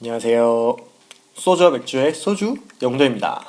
안녕하세요. 소주와 맥주의 소주 영도입니다.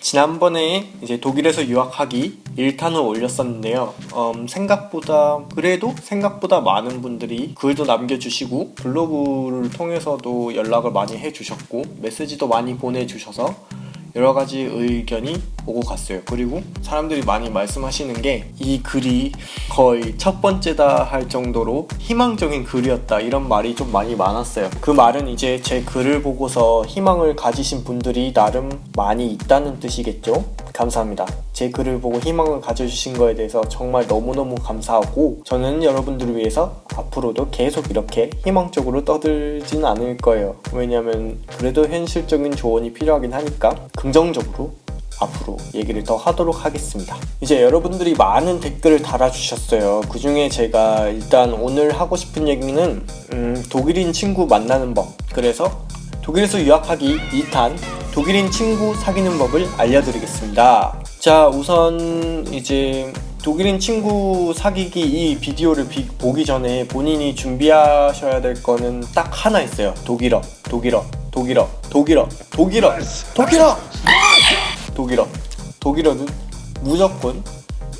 지난번에 이제 독일에서 유학하기 1탄을 올렸었는데요. 음, 생각보다 그래도 생각보다 많은 분들이 글도 남겨주시고 블로그를 통해서도 연락을 많이 해주셨고 메시지도 많이 보내주셔서 여러 가지 의견이 오고 갔어요. 그리고 사람들이 많이 말씀하시는 게 이 글이 거의 첫 번째다 할 정도로 희망적인 글이었다 이런 말이 좀 많이 많았어요. 그 말은 이제 제 글을 보고서 희망을 가지신 분들이 나름 많이 있다는 뜻이겠죠? 감사합니다. 제 글을 보고 희망을 가져주신 거에 대해서 정말 너무너무 감사하고 저는 여러분들을 위해서 앞으로도 계속 이렇게 희망적으로 떠들진 않을 거예요. 왜냐면 그래도 현실적인 조언이 필요하긴 하니까 긍정적으로 앞으로 얘기를 더 하도록 하겠습니다. 이제 여러분들이 많은 댓글을 달아주셨어요. 그 중에 제가 일단 오늘 하고 싶은 얘기는 음, 독일인 친구 만나는 법. 그래서 독일에서 유학하기 2탄 독일인 친구 사귀는 법을 알려드리겠습니다. 자, 우선 이제 독일인 친구 사귀기 이 비디오를 비, 보기 전에 본인이 준비하셔야 될 거는 딱 하나 있어요. 독일어, 독일어, 독일어, 독일어, 독일어, 독일어, 독일어. 독일어는 무조건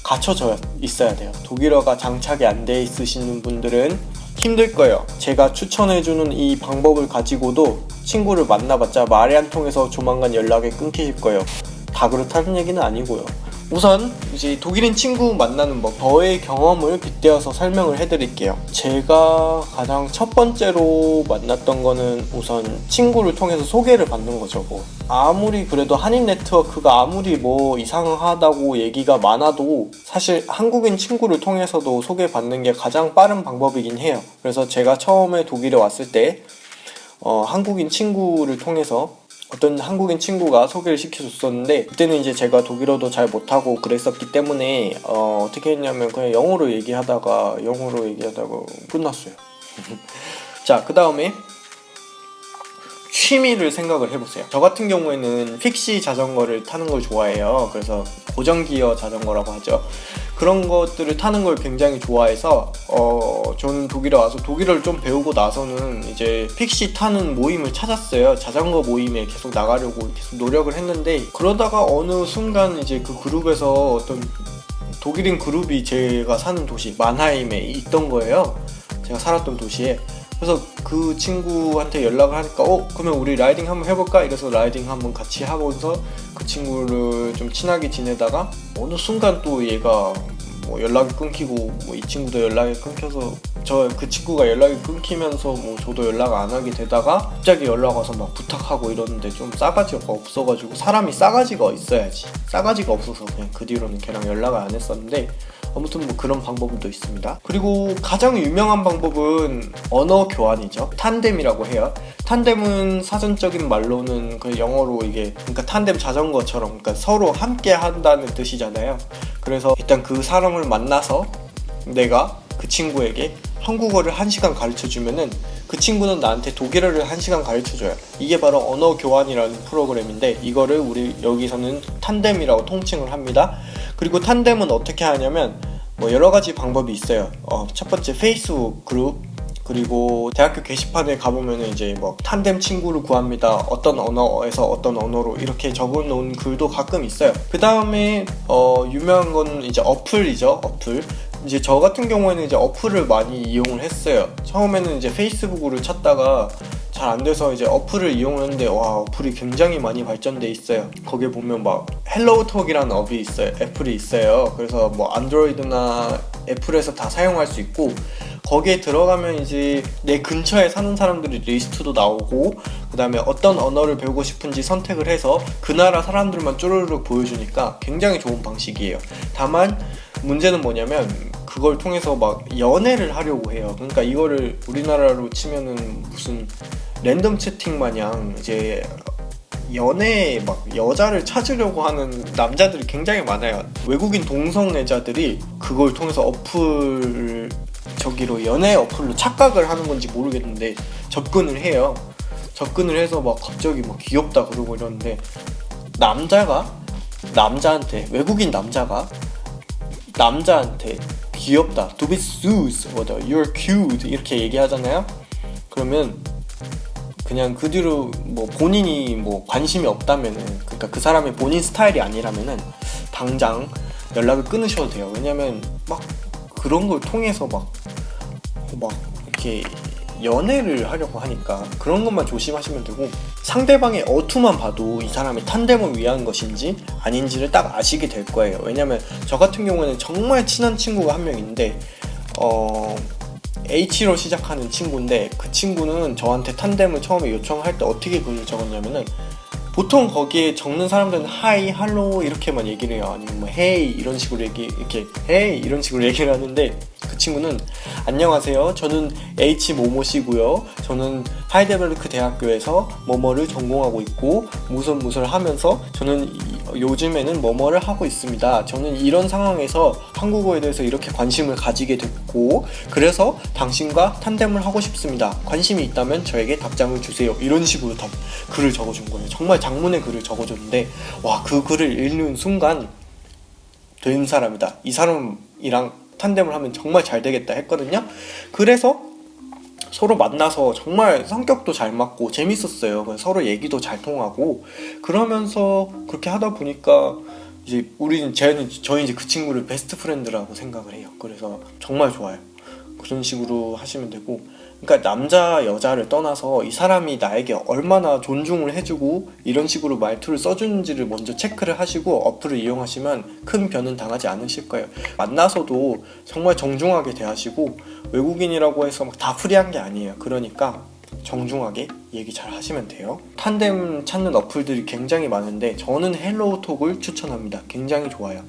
갖춰져 있어야 돼요. 독일어가 장착이 안 돼 있으시는 분들은 힘들 거예요. 제가 추천해주는 이 방법을 가지고도 친구를 만나봤자 말이 안 통해서 조만간 연락이 끊기실 거예요. 다 그렇다는 얘기는 아니고요. 우선 이제 독일인 친구 만나는 법 저의 경험을 빗대어서 설명을 해드릴게요 제가 가장 첫 번째로 만났던 거는 우선 친구를 통해서 소개를 받는 거죠 뭐. 아무리 그래도 한인 네트워크가 아무리 뭐 이상하다고 얘기가 많아도 사실 한국인 친구를 통해서도 소개받는 게 가장 빠른 방법이긴 해요 그래서 제가 처음에 독일에 왔을 때 어, 한국인 친구를 통해서 어떤 한국인 친구가 소개를 시켜줬었는데 그때는 이제 제가 독일어도 잘 못하고 그랬었기 때문에 어, 어떻게 했냐면 그냥 영어로 얘기하다가 영어로 얘기하다가 끝났어요. 자 그 다음에 취미를 생각을 해보세요. 저 같은 경우에는 픽시 자전거를 타는 걸 좋아해요. 그래서 고정기어 자전거라고 하죠. 그런 것들을 타는 걸 굉장히 좋아해서 어 저는 독일에 와서 독일어를 좀 배우고 나서는 이제 fixie 타는 모임을 찾았어요. 자전거 모임에 계속 나가려고 계속 노력을 했는데 그러다가 어느 순간 이제 그 그룹에서 어떤 독일인 그룹이 제가 사는 도시 만하임에 있던 거예요. 제가 살았던 도시에 그래서 그 친구한테 연락을 하니까 어 그러면 우리 riding 한번 해볼까? 이래서 riding 한번 같이 하고서 그 친구를 좀 친하게 지내다가 어느 순간 또 얘가 뭐 연락이 끊기고 뭐 이 친구도 연락이 끊겨서 저 그 친구가 연락이 끊기면서 뭐 저도 연락 안 하게 되다가 갑자기 연락 와서 막 부탁하고 이러는데 좀 싸가지가 없어가지고 사람이 싸가지가 있어야지. 싸가지가 없어서 그냥 그 뒤로는 걔랑 연락을 안 했었는데 아무튼 뭐 그런 방법도 있습니다. 그리고 가장 유명한 방법은 언어 교환이죠. 탄뎀이라고 해요. 탄뎀은 사전적인 말로는 그 영어로 이게 그러니까 탄뎀 자전거처럼 그러니까 서로 함께 한다는 뜻이잖아요. 그래서 일단 그 사람을 만나서 내가 그 친구에게 한국어를 1시간 가르쳐주면은 그 친구는 나한테 독일어를 1시간 가르쳐줘요. 이게 바로 언어 교환이라는 프로그램인데 이거를 우리 여기서는 탄뎀이라고 통칭을 합니다 그리고 탄뎀은 어떻게 하냐면 뭐 여러가지 방법이 있어요. 어, 첫 번째 페이스북 그룹 그리고 대학교 게시판에 가보면 이제 뭐 Tandem 친구를 구합니다. 어떤 언어에서 어떤 언어로 이렇게 적어놓은 글도 가끔 있어요. 그 다음에 어, 유명한 건 이제 어플이죠 어플. 이제 저 같은 경우에는 이제 어플을 많이 이용을 했어요. 처음에는 이제 페이스북으로 찾다가 잘 안 돼서 이제 어플을 이용했는데 와 어플이 굉장히 많이 발전돼 있어요. 거기에 보면 막 HelloTalk이라는 어플이 있어요. 어플이 있어요. 그래서 뭐 안드로이드나 애플에서 다 사용할 수 있고 거기에 들어가면 이제 내 근처에 사는 사람들이 리스트도 나오고 그 다음에 어떤 언어를 배우고 싶은지 선택을 해서 그 나라 사람들만 쪼르륵 보여주니까 굉장히 좋은 방식이에요. 다만 문제는 뭐냐면 그걸 통해서 막 연애를 하려고 해요. 그러니까 이거를 우리나라로 치면은 무슨 랜덤 채팅 마냥 이제 연애 막 여자를 찾으려고 하는 남자들이 굉장히 많아요. 외국인 동성애자들이 그걸 통해서 어플 저기로 연애 어플로 착각을 하는 건지 모르겠는데 접근을 해요. 접근을 해서 막 갑자기 막 귀엽다 그러고 이러는데 남자가 남자한테 외국인 남자가 남자한테 귀엽다, to be sus, or you're cute 이렇게 얘기하잖아요. 그러면 그냥 그 뒤로 뭐 본인이 뭐 관심이 없다면은 그러니까 그 사람의 본인 스타일이 아니라면은 당장 연락을 끊으셔도 돼요. 왜냐면 막 그런 걸 통해서 막 막 이렇게 연애를 하려고 하니까 그런 것만 조심하시면 되고 상대방의 어투만 봐도 이 사람의 탄뎀을 위한 것인지 아닌지를 딱 아시게 될 거예요. 왜냐면 저 같은 경우에는 정말 친한 친구가 한 명 있는데 어 H로 시작하는 친구인데 그 친구는 저한테 탄뎀을 처음에 요청할 때 어떻게 글을 적었냐면은 보통 거기에 적는 사람들은 hi, hallo 이렇게만 얘기를 해요. 아니면 뭐 hey 이런 식으로 얘기 이렇게 hey 이런 식으로 얘기를 하는데 그 친구는 안녕하세요. 저는 H 모모 씨고요. 저는 하이델베르크 대학교에서 뭐뭐를 전공하고 있고 무슨 하면서 저는 요즘에는 뭐뭐를 하고 있습니다. 저는 이런 상황에서 한국어에 대해서 이렇게 관심을 가지게 됐고 그래서 당신과 Tandem을 하고 싶습니다. 관심이 있다면 저에게 답장을 주세요. 이런 식으로 답, 글을 적어준 거예요. 정말 장문의 글을 적어줬는데 와 그 글을 읽는 순간 된 사람이다. 이 사람이랑 탄뎀을 하면 정말 잘 되겠다 했거든요. 그래서 서로 만나서 정말 성격도 잘 맞고 재밌었어요. 서로 얘기도 잘 통하고 그러면서 그렇게 하다 보니까 이제 우리는 저희는 저희 이제 그 친구를 베스트 프렌드라고 생각을 해요. 그래서 정말 좋아요. 그런 식으로 하시면 되고 그러니까 남자 여자를 떠나서 이 사람이 나에게 얼마나 존중을 해주고 이런 식으로 말투를 써주는지를 먼저 체크를 하시고 어플을 이용하시면 큰 변은 당하지 않으실 거예요. 만나서도 정말 정중하게 대하시고 외국인이라고 해서 막 다 free한 게 아니에요. 그러니까 정중하게 얘기 잘 하시면 돼요. Tandem 찾는 어플들이 굉장히 많은데 저는 HelloTalk을 추천합니다. 굉장히 좋아요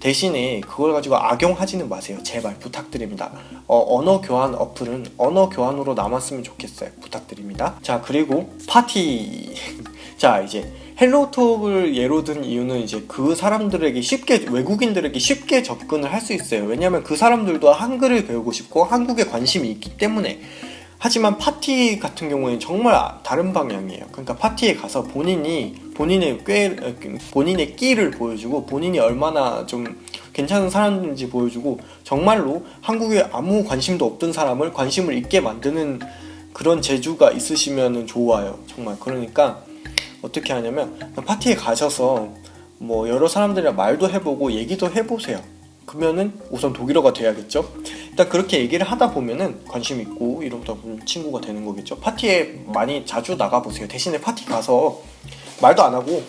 대신에 그걸 가지고 악용하지는 마세요. 제발 부탁드립니다. 어, 언어 교환 어플은 언어 교환으로 남았으면 좋겠어요. 부탁드립니다. 자 그리고 파티 자 이제 HelloTalk을 예로 든 이유는 이제 그 사람들에게 쉽게 외국인들에게 쉽게 접근을 할 수 있어요. 왜냐하면 그 사람들도 한글을 배우고 싶고 한국에 관심이 있기 때문에 하지만 파티 같은 경우에는 정말 다른 방향이에요. 그러니까 파티에 가서 본인이 본인의 꽤 본인의 끼를 보여주고 본인이 얼마나 좀 괜찮은 사람인지 보여주고 정말로 한국에 아무 관심도 없던 사람을 관심을 있게 만드는 그런 재주가 있으시면 좋아요. 정말 그러니까 어떻게 하냐면 파티에 가셔서 뭐 여러 사람들이랑 말도 해보고 얘기도 해보세요. 그러면은 우선 독일어가 돼야겠죠. 일단 그렇게 얘기를 하다 보면은 관심 있고 이러다 보면 친구가 되는 거겠죠. 파티에 많이 자주 나가 보세요. 대신에 파티 가서 말도 안 하고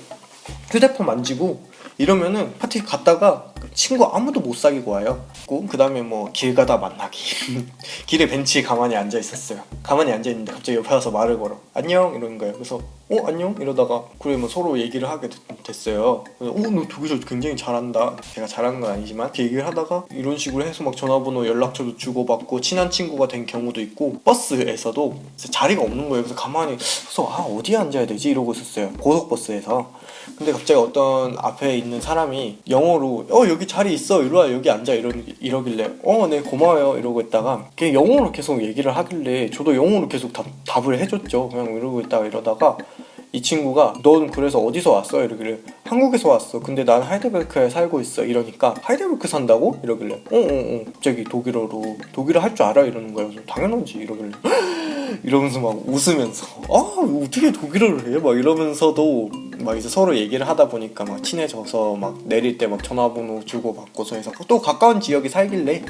휴대폰 만지고 이러면은 파티 갔다가 친구 아무도 못 사귀고 와요. 그 다음에 뭐 길 가다 만나기. 길에 벤치에 가만히 앉아 있었어요. 가만히 앉아 있는데 갑자기 옆에 와서 말을 걸어. 안녕 이러는 거예요. 그래서 어 안녕 이러다가 그래 뭐 서로 얘기를 하게 됐, 어요 어너 독일어 굉장히 잘한다. 제가 잘하는 건 아니지만 얘기를 하다가 이런 식으로 해서 막 전화번호 연락처도 주고받고 친한 친구가 된 경우도 있고 버스에서도 자리가 없는 거예요. 그래서 가만히 그래서 아 어디에 앉아야 되지 이러고 있었어요. 고속버스에서. 근데 갑자기 어떤 앞에 있는 사람이 영어로 어 여기 자리 있어. 이리 와. 여기 앉아. 이러, 이러길래 어 네 고마워요. 이러고 있다가 그냥 영어로 계속 얘기를 하길래 저도 영어로 계속 답, 답을 해줬죠. 그냥 이러고 있다가 이러다가 이 친구가 넌 그래서 어디서 왔어? 이러길래 한국에서 왔어. 근데 난 하이델베르크에 살고 있어. 이러니까 하이델베르크 산다고? 이러길래 어어어. 어, 어. 갑자기 독일어로 독일어 할 줄 알아? 이러는 거예요. 당연하지. 이러길래 이러면서 막 웃으면서 아 어떻게 독일어를 해? 막 이러면서도 막 이제 서로 얘기를 하다 보니까 막 친해져서 막 내릴 때 막 전화번호 주고받고서 해서 또 가까운 지역에 살길래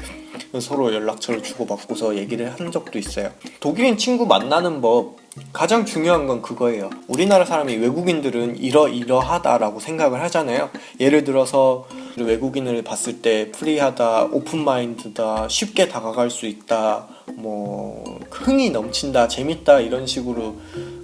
서로 연락처를 주고받고서 얘기를 한 적도 있어요. 독일인 친구 만나는 법 가장 중요한 건 그거예요. 우리나라 사람이 외국인들은 이러이러하다라고 생각을 하잖아요. 예를 들어서 외국인을 봤을 때 프리하다 오픈마인드다 쉽게 다가갈 수 있다 뭐 흥이 넘친다 재밌다 이런 식으로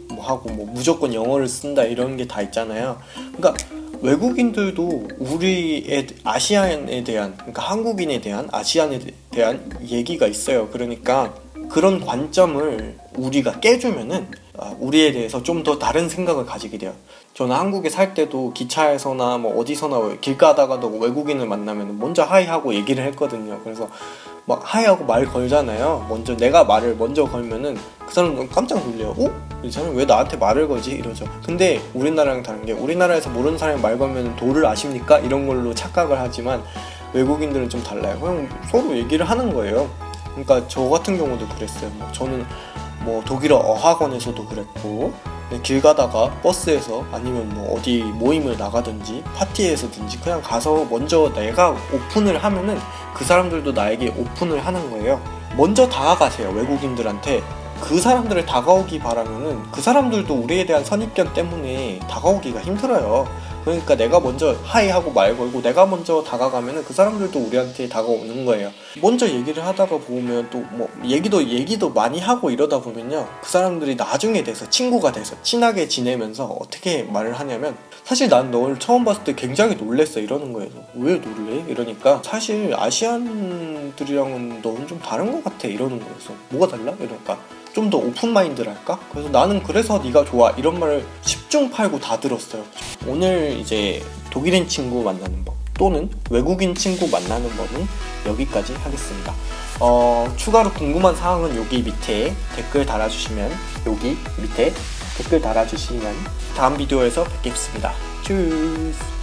뭐 하고 뭐 무조건 영어를 쓴다 이런 게 다 있잖아요. 그러니까 외국인들도 우리의 아시안에 대한 그러니까 한국인에 대한 아시안에 대한 얘기가 있어요. 그러니까 그런 관점을 우리가 깨주면은 아, 우리에 대해서 좀 더 다른 생각을 가지게 돼요 저는 한국에 살 때도 기차에서나 뭐 어디서나 길 가다가도 외국인을 만나면 먼저 하이 하고 얘기를 했거든요 그래서 막 하이하고 말 걸잖아요 먼저 내가 말을 먼저 걸면은 그 사람은 깜짝 놀래요 어? 이 사람 왜 나한테 말을 걸지? 이러죠 근데 우리나라랑 다른 게 우리나라에서 모르는 사람이 말 걸면 도를 아십니까? 이런 걸로 착각을 하지만 외국인들은 좀 달라요. 그냥 서로 얘기를 하는 거예요. 그러니까 저 같은 경우도 그랬어요. 뭐 저는 뭐 독일어 어학원에서도 그랬고 길 가다가 버스에서 아니면 뭐 어디 모임을 나가든지 파티에서든지 그냥 가서 먼저 내가 오픈을 하면은 그 사람들도 나에게 오픈을 하는 거예요. 먼저 다가가세요 외국인들한테 그 사람들을 다가오기 바라면은 그 사람들도 우리에 대한 선입견 때문에 다가오기가 힘들어요. 그러니까 내가 먼저 하이 하고 말 걸고 내가 먼저 다가가면은 그 사람들도 우리한테 다가오는 거예요. 먼저 얘기를 하다가 보면 또 뭐 얘기도 얘기도 많이 하고 이러다 보면요. 그 사람들이 나중에 돼서 친구가 돼서 친하게 지내면서 어떻게 말을 하냐면 사실 난 널 처음 봤을 때 굉장히 놀랬어 이러는 거예요. 왜 놀래? 이러니까 사실 아시안들이랑은 너는 좀 다른 것 같아 이러는 거였어. 뭐가 달라? 이러니까 좀 더 오픈 마인드랄까? 그래서 나는 그래서 네가 좋아 이런 말을 10중 팔고 다 들었어요. 오늘 이제 독일인 친구 만나는 법 또는 외국인 친구 만나는 법은 여기까지 하겠습니다. 어, 추가로 궁금한 사항은 여기 밑에 댓글 달아주시면 여기 밑에 댓글 달아주시면 다음 비디오에서 뵙겠습니다. 츄스